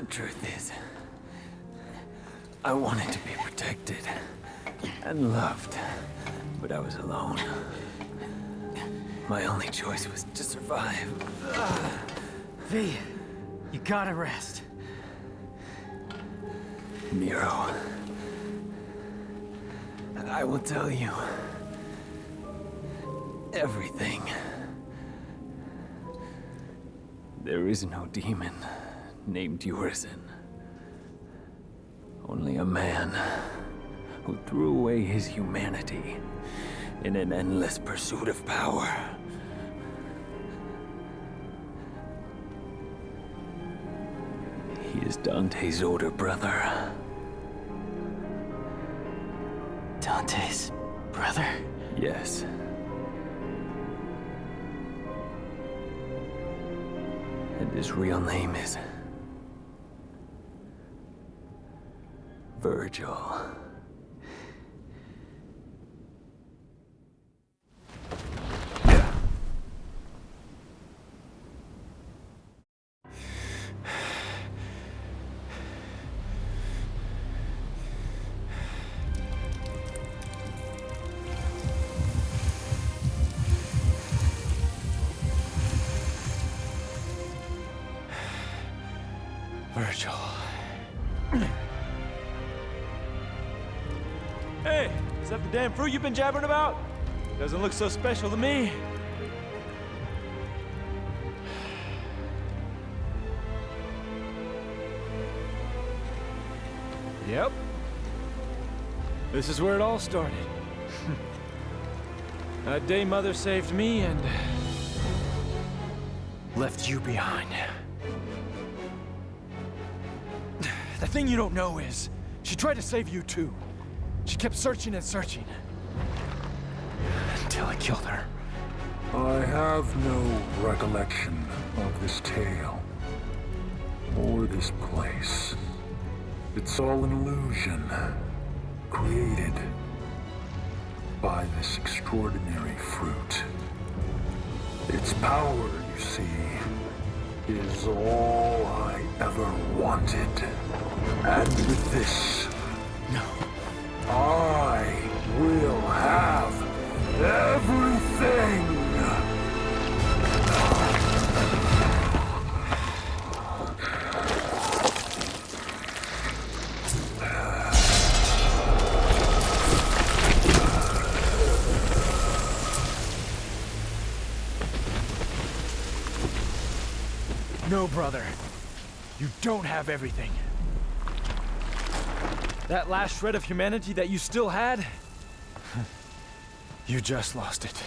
The truth is, I wanted to be protected and loved, but I was alone. My only choice was to survive. V, you gotta rest. Nero, I will tell you everything. There is no demon named Urizen. Only a man who threw away his humanity in an endless pursuit of power. He is Dante's older brother. Dante's brother? Yes. And his real name is... Virgil. Damn fruit you've been jabbering about? Doesn't look so special to me. Yep. This is where it all started. that day Mother saved me and... left you behind. The thing you don't know is, she tried to save you too. She kept searching and searching. Until I killed her. I have no recollection of this tale. Or this place. It's all an illusion. Created by this extraordinary fruit. Its power, you see, is all I ever wanted. And with this. I will have everything! No, brother. You don't have everything. That last shred of humanity that you still had, you just lost it.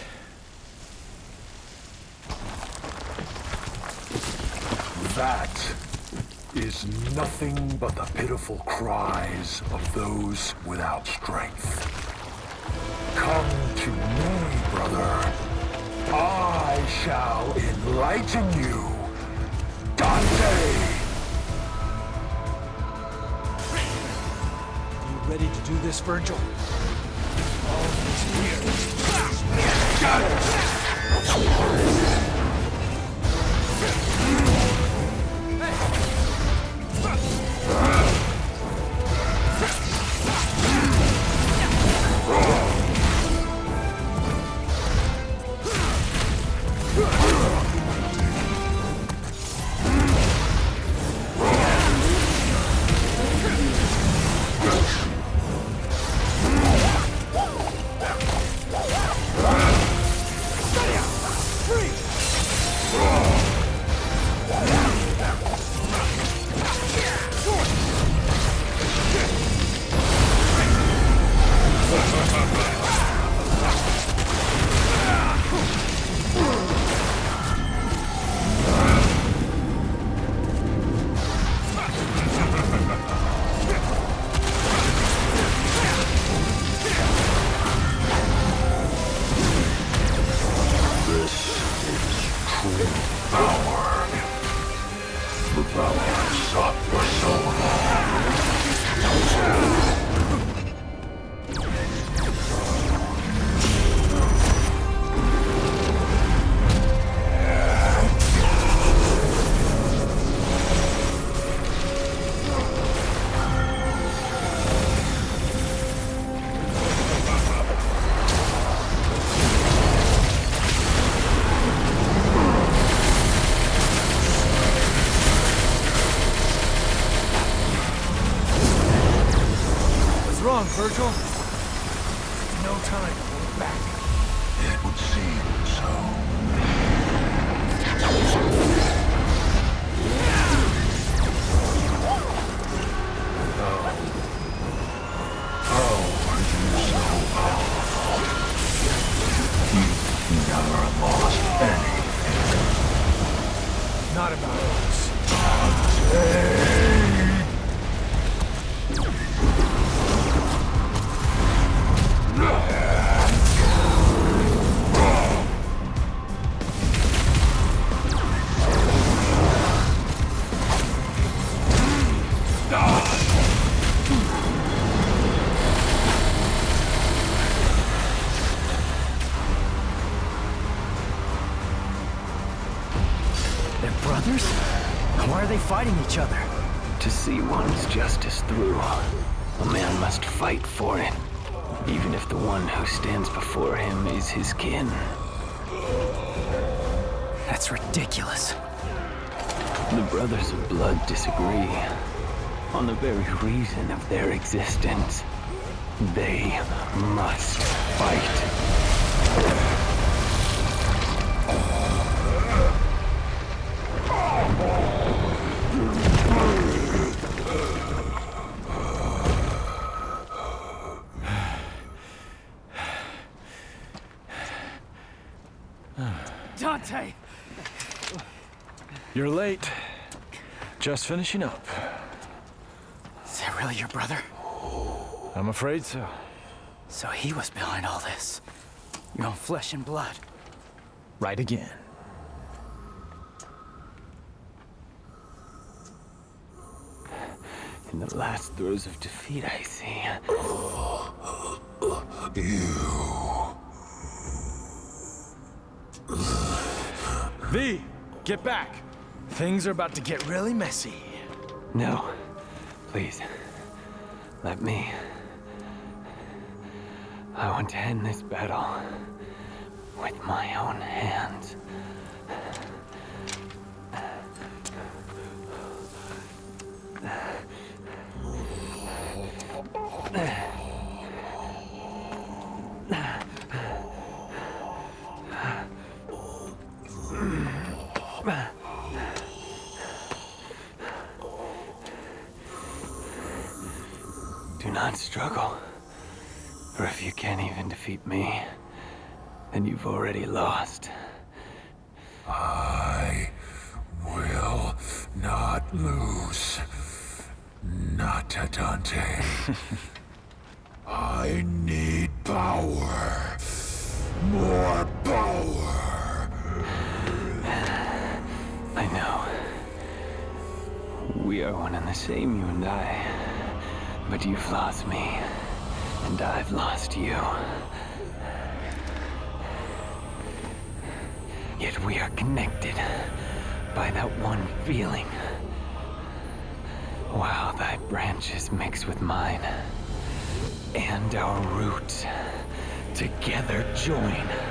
That is nothing but the pitiful cries of those without strength. Come to me, brother. I shall enlighten you. Dante! ready to do this, Virgil. All is here. Got it! Hey! Virgil? Through, a man must fight for it, even if the one who stands before him is his kin. That's ridiculous. The Brothers of Blood disagree on the very reason of their existence. They must fight. Dante! You're late. Just finishing up. Is that really your brother? I'm afraid so. So he was behind all this. Your own flesh and blood. Right again. In the last throes of defeat, I see. You. V, get back. Things are about to get really messy. No. Please. Let me. I want to end this battle with my own hands. Defeat me, then you've already lost. I will not lose. Not to Dante. I need power. More power. I know. We are one and the same, you and I. But you've lost me, and I've lost you. Yet we are connected by that one feeling. While thy branches mix with mine, and our roots together join.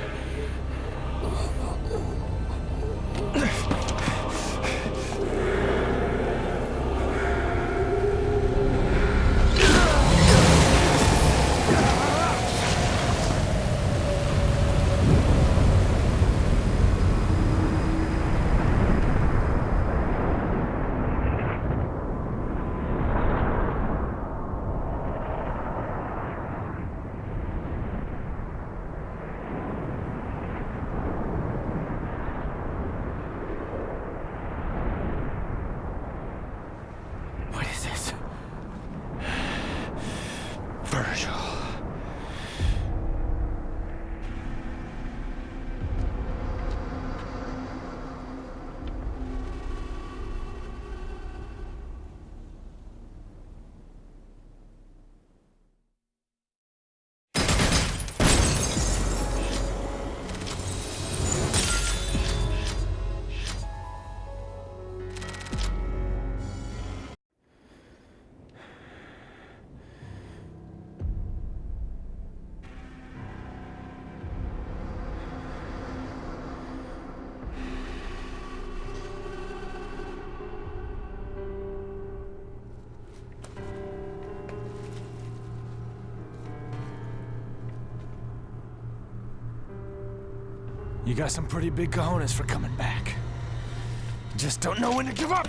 You got some pretty big cojones for coming back. Just don't know when to give up.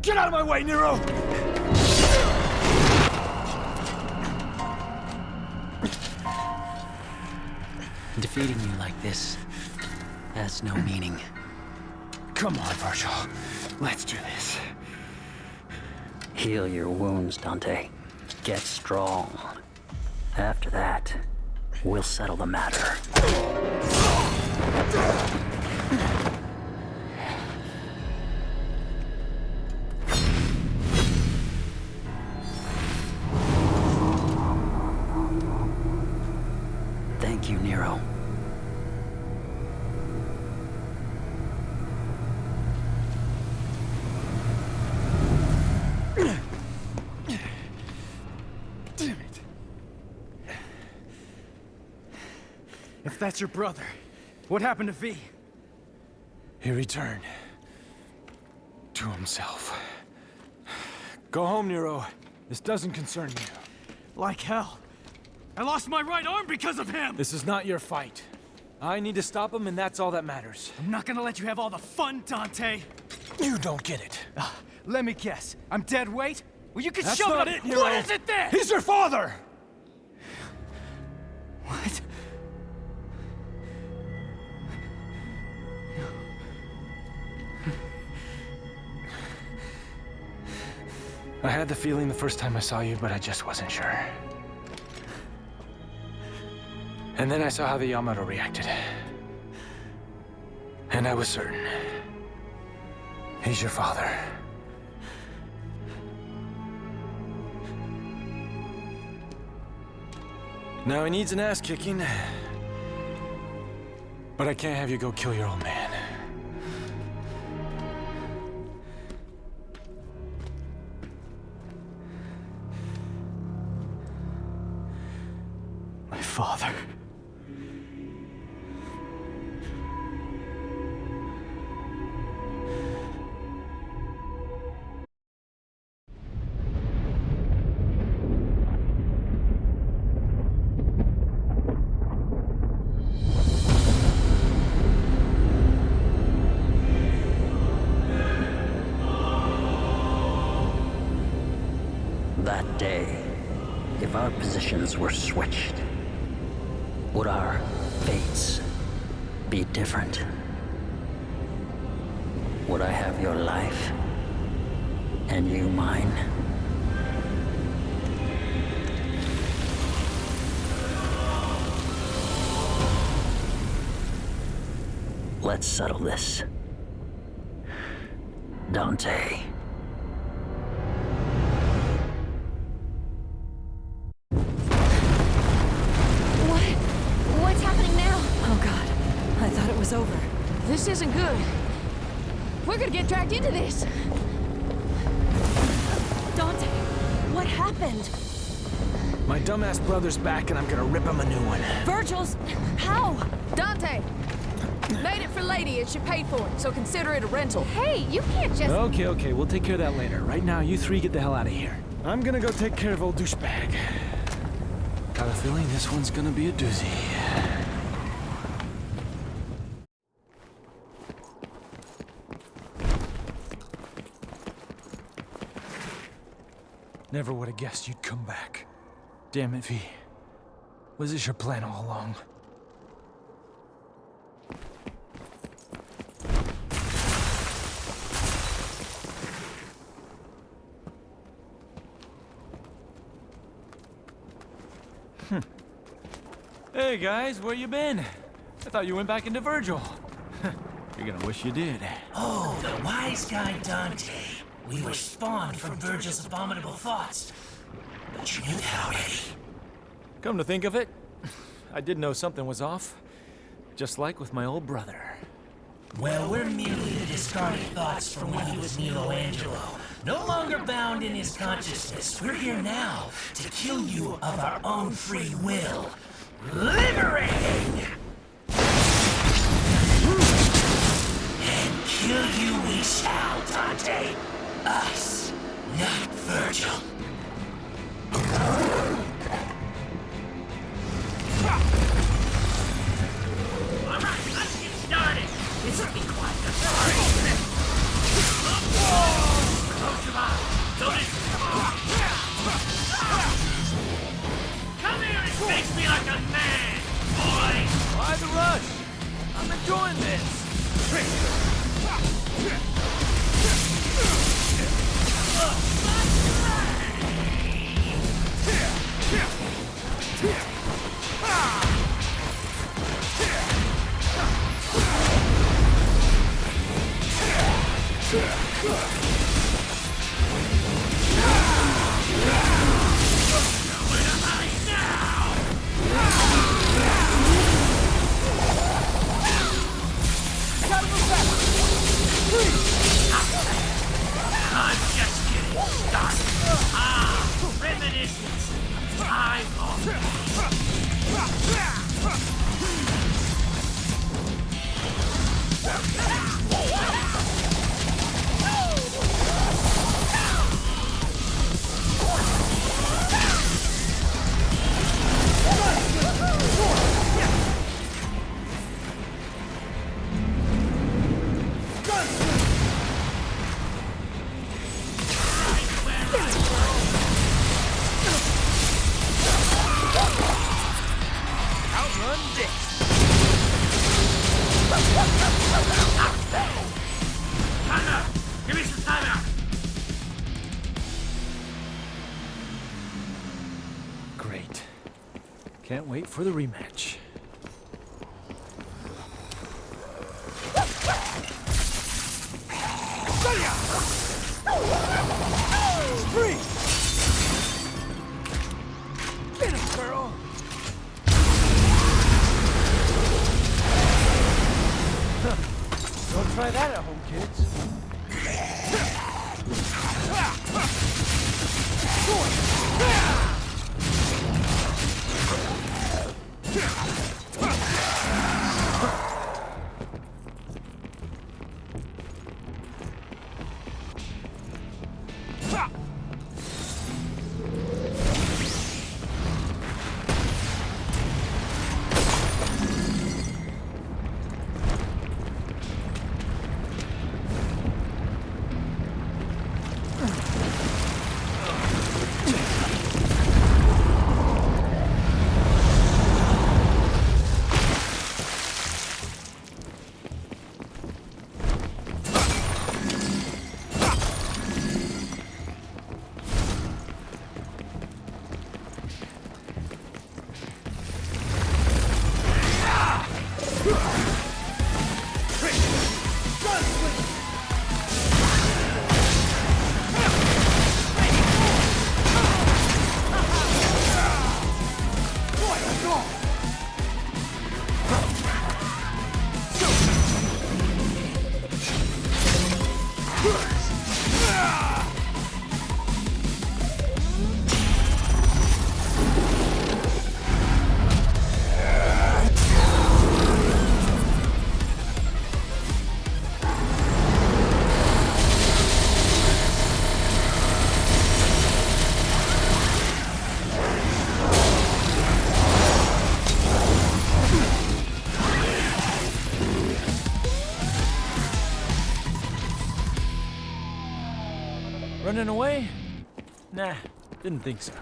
Get out of my way, Nero! Defeating you like this has no meaning. Come on, Virgil. Let's do this. Heal your wounds, Dante. Get strong. After that, we'll settle the matter. That's your brother, what happened to V? He returned. To himself. Go home, Nero. This doesn't concern you. Like hell. I lost my right arm because of him! This is not your fight. I need to stop him, and that's all that matters. I'm not gonna let you have all the fun, Dante! You don't get it. Ah, let me guess. I'm dead weight? Well, you can That's shove not it it. Nero. What is it then? He's your father! I had the feeling the first time I saw you, but I just wasn't sure. And then I saw how the Yamato reacted. And I was certain. He's your father. Now he needs an ass kicking. But I can't have you go kill your old man. Father. That day, if our positions were switched, Let's settle this. Dante. What? What's happening now? Oh god, I thought it was over. This isn't good. We're gonna get dragged into this. Dante, what happened? My dumbass brother's back and I'm gonna rip him a new one. Virgil's... How? Dante! Made it for Lady and she paid for it, so consider it a rental. Hey, you can't just... Okay, okay, we'll take care of that later. Right now, you three get the hell out of here. I'm gonna go take care of old douchebag. Got a feeling this one's gonna be a doozy. Never would have guessed you'd come back. Damn it, V. Was this your plan all along? Hey guys, where you been? I thought you went back into Virgil. You're gonna wish you did. Oh, the wise guy Dante. We were spawned from Virgil's abominable thoughts. But you knew that already. Come to think of it, I did know something was off. Just like with my old brother. Well, we're merely the discarded thoughts from when he was Nelo Angelo. No longer bound in his consciousness, we're here now to kill you of our own free will liberated! And kill you we shall, Dante. Us, not Virgil. Woo! for the rematch. running away? Nah, didn't think so.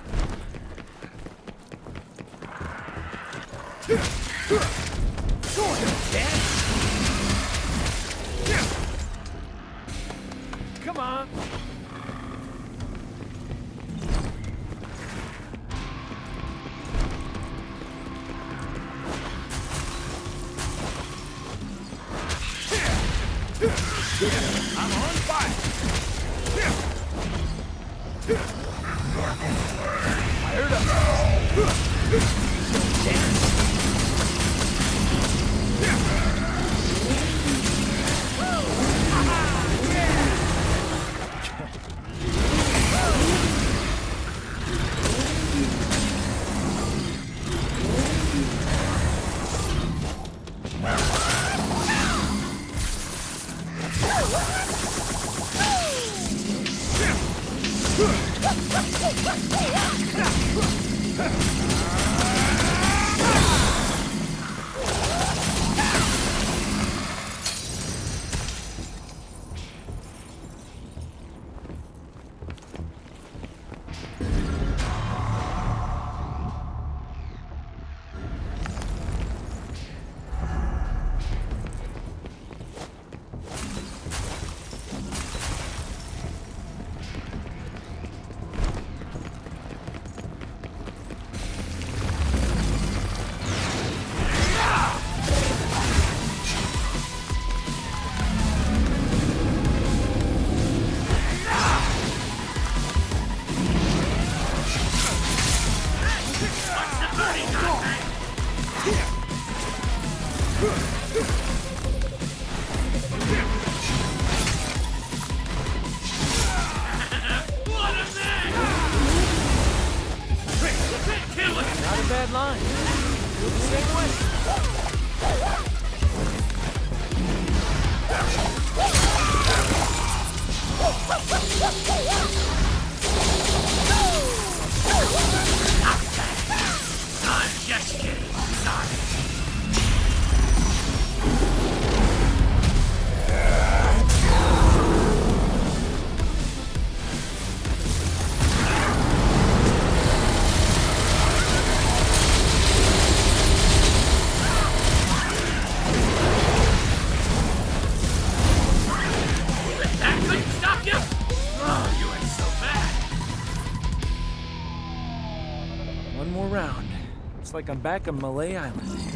Like I'm back on Mallet Island.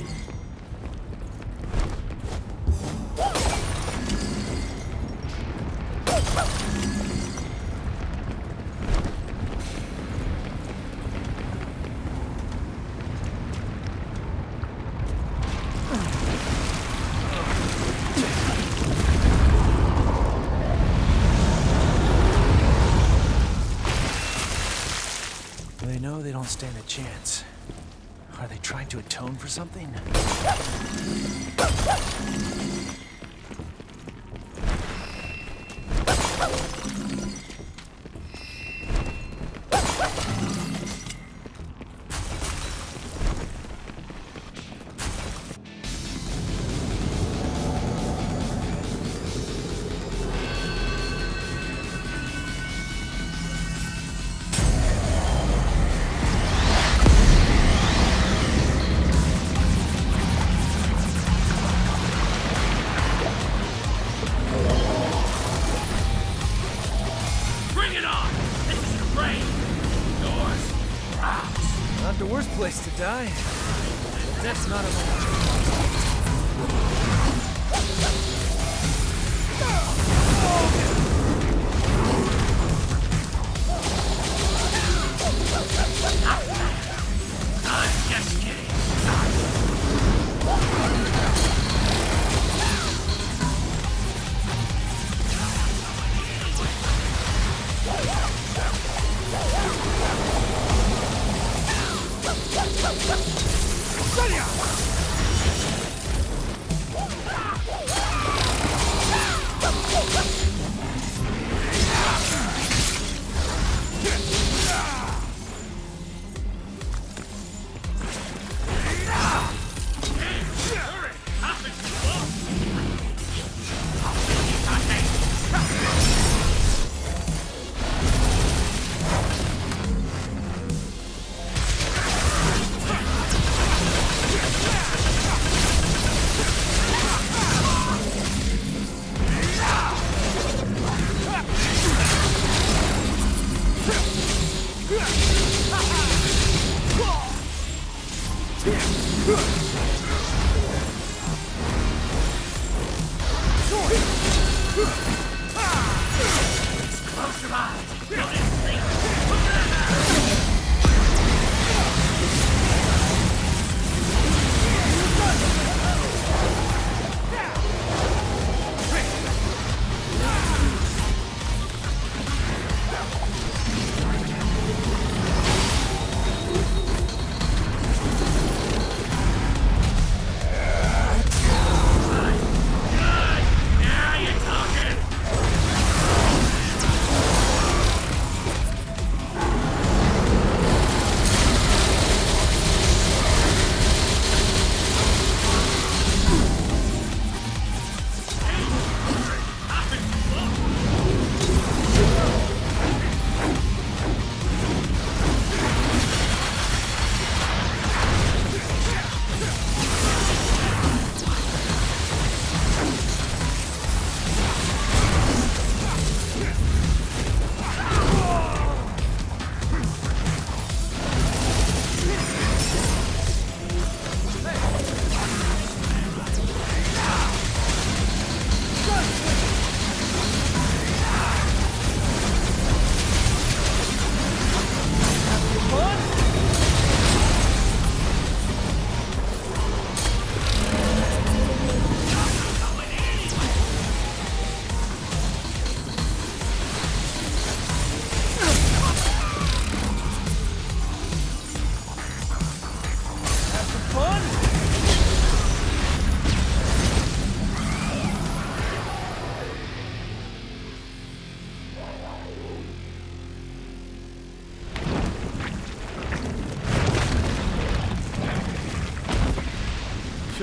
Yeah.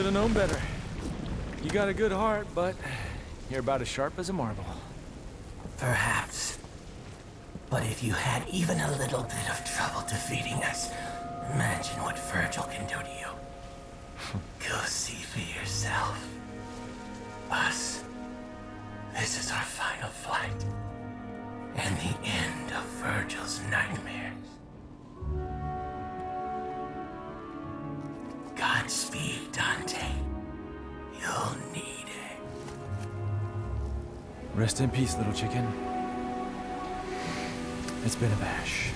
Should have known better. You got a good heart, but you're about as sharp as a marble. Perhaps. But if you had even a little bit of trouble defeating us, imagine what Virgil can do to you. Go see for yourself. Us. This is our final flight. And the end of Virgil's nightmares. Godspeed, Dante. You'll need it. Rest in peace, little chicken. It's been a bash.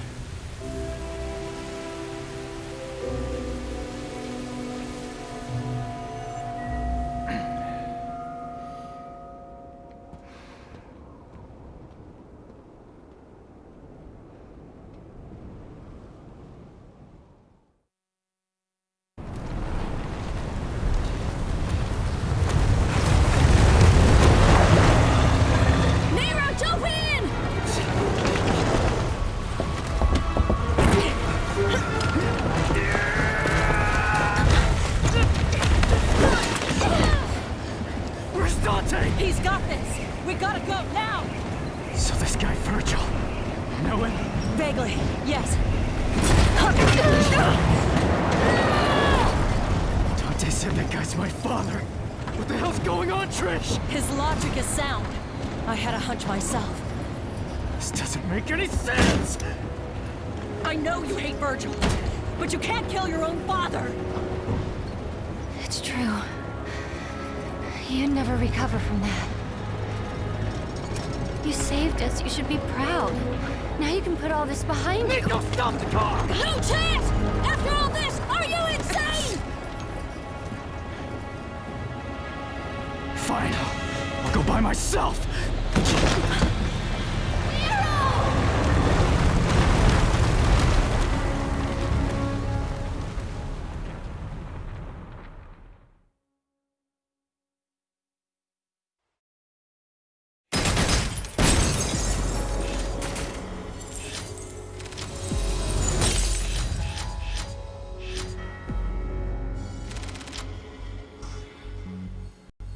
This doesn't make any sense. I know you hate Virgil, but you can't kill your own father. It's true. You'd never recover from that. You saved us. You should be proud. Now you can put all this behind you. Nico, stop the car! No chance! After all this, are you insane? Fine. I'll go by myself.